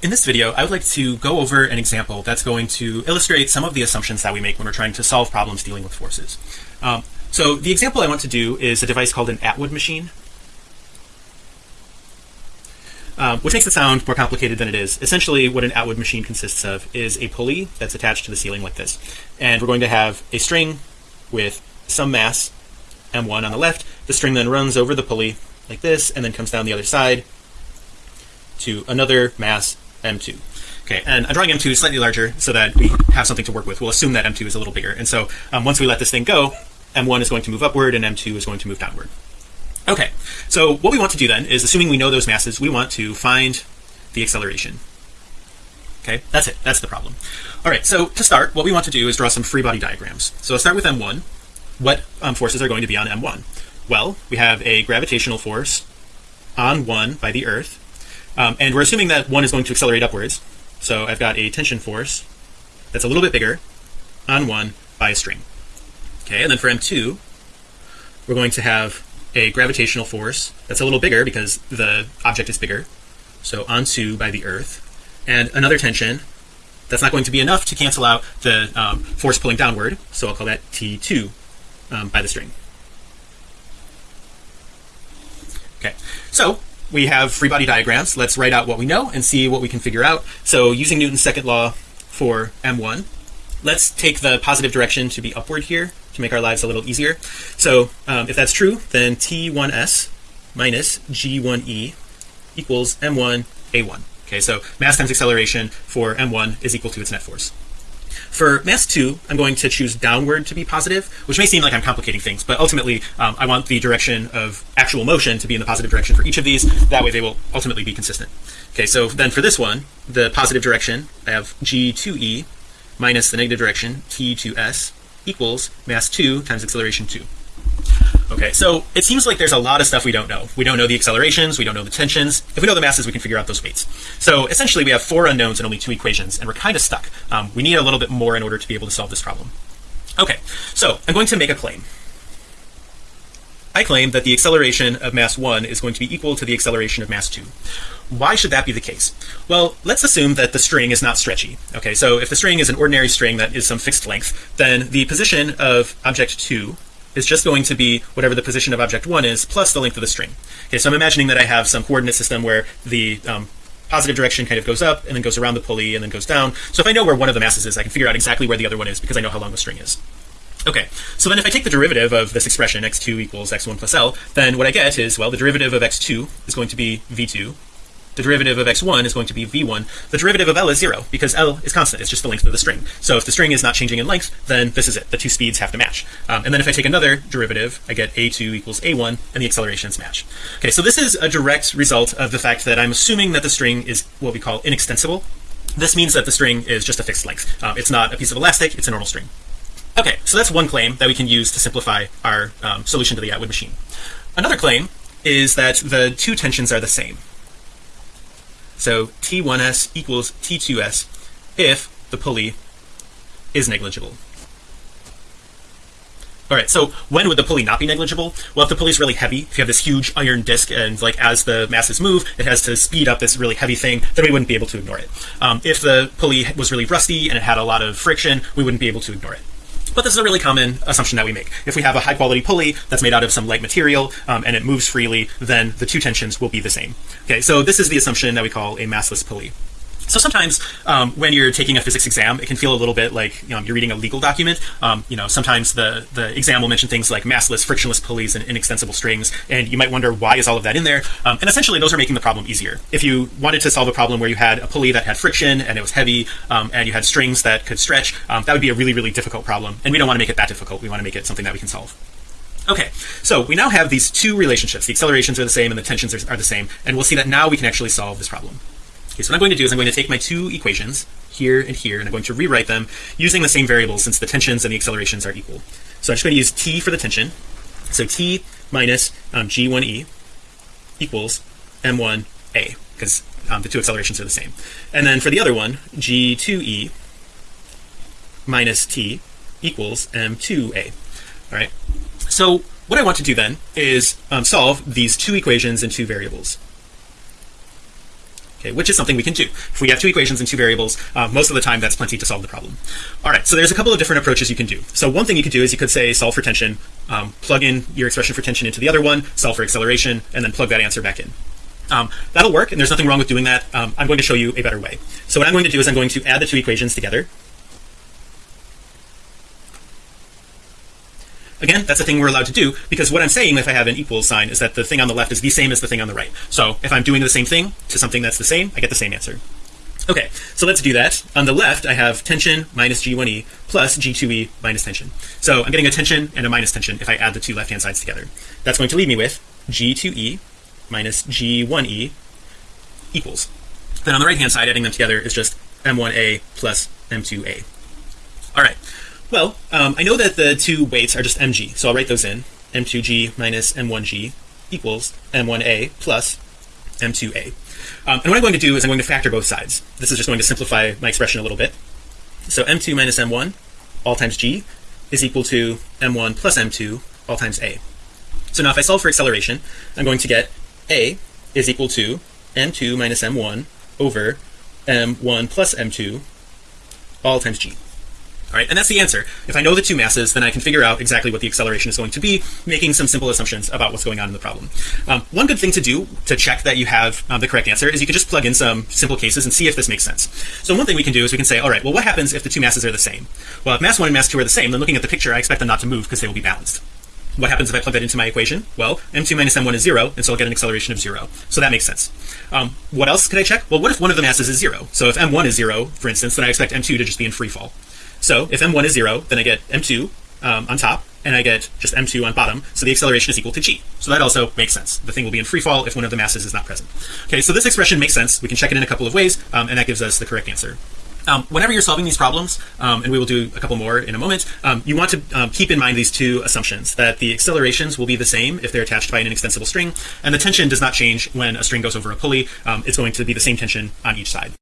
In this video, I would like to go over an example that's going to illustrate some of the assumptions that we make when we're trying to solve problems dealing with forces. Um, so the example I want to do is a device called an Atwood machine, um, which makes it sound more complicated than it is. Essentially, what an Atwood machine consists of is a pulley that's attached to the ceiling like this. And we're going to have a string with some mass, M1 on the left. The string then runs over the pulley like this and then comes down the other side to another mass M2 okay and I'm drawing M2 slightly larger so that we have something to work with. We'll assume that M2 is a little bigger. And so um, once we let this thing go M1 is going to move upward and M2 is going to move downward. Okay so what we want to do then is assuming we know those masses we want to find the acceleration. Okay that's it. That's the problem. All right so to start what we want to do is draw some free body diagrams. So I'll start with M1 what um, forces are going to be on M1 well we have a gravitational force on one by the earth um, and we're assuming that one is going to accelerate upwards. So I've got a tension force that's a little bit bigger on one by a string. Okay and then for m2 we're going to have a gravitational force that's a little bigger because the object is bigger. So on two by the earth. And another tension that's not going to be enough to cancel out the um, force pulling downward. So I'll call that t2 um, by the string. Okay so we have free body diagrams. Let's write out what we know and see what we can figure out. So using Newton's second law for m1 let's take the positive direction to be upward here to make our lives a little easier. So um, if that's true then t1s minus g1e equals m1 a1 okay so mass times acceleration for m1 is equal to its net force for mass 2 I'm going to choose downward to be positive which may seem like I'm complicating things but ultimately um, I want the direction of actual motion to be in the positive direction for each of these. That way they will ultimately be consistent. Okay so then for this one the positive direction I have g2e minus the negative direction t2s equals mass 2 times acceleration 2 okay so it seems like there's a lot of stuff we don't know. We don't know the accelerations we don't know the tensions. If we know the masses we can figure out those weights. So essentially we have four unknowns and only two equations and we're kind of stuck. Um, we need a little bit more in order to be able to solve this problem. Okay so I'm going to make a claim. I claim that the acceleration of mass 1 is going to be equal to the acceleration of mass 2 why should that be the case? Well let's assume that the string is not stretchy. Okay so if the string is an ordinary string that is some fixed length then the position of object 2 is just going to be whatever the position of object one is plus the length of the string. Okay so I'm imagining that I have some coordinate system where the um, positive direction kind of goes up and then goes around the pulley and then goes down. So if I know where one of the masses is I can figure out exactly where the other one is because I know how long the string is. Okay so then if I take the derivative of this expression x2 equals x1 plus l then what I get is well the derivative of x2 is going to be v2 the derivative of x1 is going to be v1 the derivative of l is zero because l is constant. It's just the length of the string. So if the string is not changing in length then this is it. The two speeds have to match. Um, and then if I take another derivative I get a2 equals a1 and the accelerations match. Okay so this is a direct result of the fact that I'm assuming that the string is what we call inextensible. This means that the string is just a fixed length. Um, it's not a piece of elastic it's a normal string. Okay so that's one claim that we can use to simplify our um, solution to the Atwood machine. Another claim is that the two tensions are the same so T1s equals T2s if the pulley is negligible. All right, so when would the pulley not be negligible? Well, if the pulley is really heavy, if you have this huge iron disc and like as the masses move, it has to speed up this really heavy thing, then we wouldn't be able to ignore it. Um, if the pulley was really rusty and it had a lot of friction, we wouldn't be able to ignore it but this is a really common assumption that we make. If we have a high quality pulley that's made out of some light material um, and it moves freely then the two tensions will be the same. Okay so this is the assumption that we call a massless pulley so sometimes um, when you're taking a physics exam it can feel a little bit like you know, you're reading a legal document um, you know sometimes the the exam will mention things like massless frictionless pulleys and inextensible strings and you might wonder why is all of that in there um, and essentially those are making the problem easier if you wanted to solve a problem where you had a pulley that had friction and it was heavy um, and you had strings that could stretch um, that would be a really really difficult problem and we don't want to make it that difficult we want to make it something that we can solve Okay, so we now have these two relationships. The accelerations are the same and the tensions are, are the same. And we'll see that now we can actually solve this problem. Okay, so what I'm going to do is I'm going to take my two equations here and here and I'm going to rewrite them using the same variables since the tensions and the accelerations are equal. So I'm just going to use t for the tension. So t minus um, g1e equals m1a because um, the two accelerations are the same. And then for the other one g2e minus t equals m2a all right so what I want to do then is um, solve these two equations in two variables okay which is something we can do. If we have two equations and two variables uh, most of the time that's plenty to solve the problem. All right so there's a couple of different approaches you can do. So one thing you could do is you could say solve for tension um, plug in your expression for tension into the other one solve for acceleration and then plug that answer back in. Um, that'll work and there's nothing wrong with doing that. Um, I'm going to show you a better way. So what I'm going to do is I'm going to add the two equations together again that's a thing we're allowed to do because what I'm saying if I have an equal sign is that the thing on the left is the same as the thing on the right. So if I'm doing the same thing to something that's the same I get the same answer. Okay so let's do that. On the left I have tension minus g1e plus g2e minus tension. So I'm getting a tension and a minus tension if I add the two left hand sides together. That's going to leave me with g2e minus g1e equals. Then on the right hand side adding them together is just m1a plus m2a all right well, um, I know that the two weights are just mg, so I'll write those in. m2g minus m1g equals m1a plus m2a. Um, and what I'm going to do is I'm going to factor both sides. This is just going to simplify my expression a little bit. So m2 minus m1 all times g is equal to m1 plus m2 all times a. So now if I solve for acceleration, I'm going to get a is equal to m2 minus m1 over m1 plus m2 all times g. All right, and that's the answer. If I know the two masses, then I can figure out exactly what the acceleration is going to be, making some simple assumptions about what's going on in the problem. Um, one good thing to do to check that you have um, the correct answer is you can just plug in some simple cases and see if this makes sense. So one thing we can do is we can say, all right, well, what happens if the two masses are the same? Well, if mass one and mass two are the same, then looking at the picture, I expect them not to move because they will be balanced. What happens if I plug that into my equation? Well, m2 minus m1 is zero, and so I'll get an acceleration of zero. So that makes sense. Um, what else could I check? Well, what if one of the masses is zero? So if m1 is zero, for instance, then I expect m2 to just be in free fall. So if m1 is 0 then I get m2 um, on top and I get just m2 on bottom. So the acceleration is equal to g. So that also makes sense. The thing will be in free fall if one of the masses is not present. Okay so this expression makes sense. We can check it in a couple of ways um, and that gives us the correct answer. Um, whenever you're solving these problems um, and we will do a couple more in a moment um, you want to um, keep in mind these two assumptions that the accelerations will be the same if they're attached by an inextensible string and the tension does not change when a string goes over a pulley. Um, it's going to be the same tension on each side